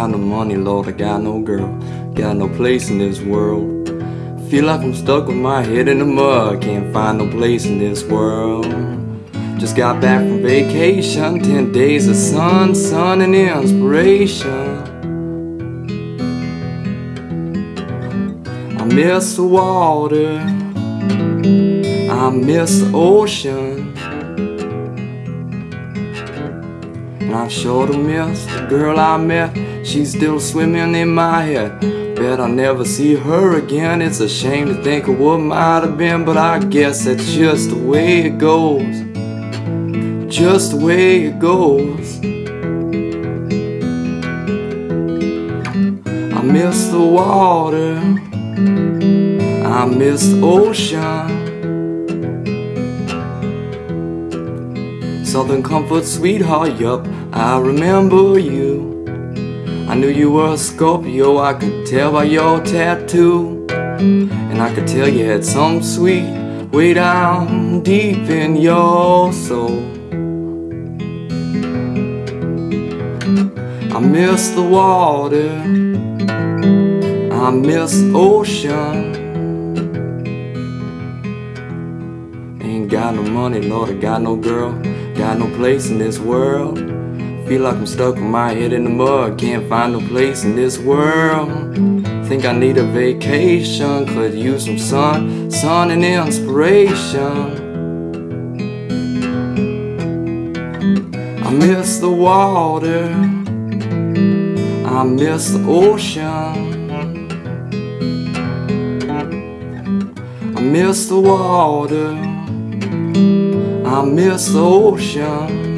money, Lord, I got no girl. Got no place in this world. Feel like I'm stuck with my head in the mud. Can't find no place in this world. Just got back from vacation. Ten days of sun, sun, and inspiration. I miss the water. I miss the ocean. And I sure to miss the girl I met. She's still swimming in my head. Bet I'll never see her again. It's a shame to think of what might have been, but I guess that's just the way it goes. Just the way it goes. I miss the water. I miss the ocean. Southern comfort, sweetheart, yup, I remember you. I knew you were a Scorpio, I could tell by your tattoo. And I could tell you had some sweet way down deep in your soul. I miss the water, I miss ocean. Ain't got no money, Lord, I got no girl, got no place in this world. Feel like I'm stuck with my head in the mud, can't find no place in this world. Think I need a vacation, could use some sun, sun and inspiration. I miss the water, I miss the ocean. I miss the water, I miss the ocean.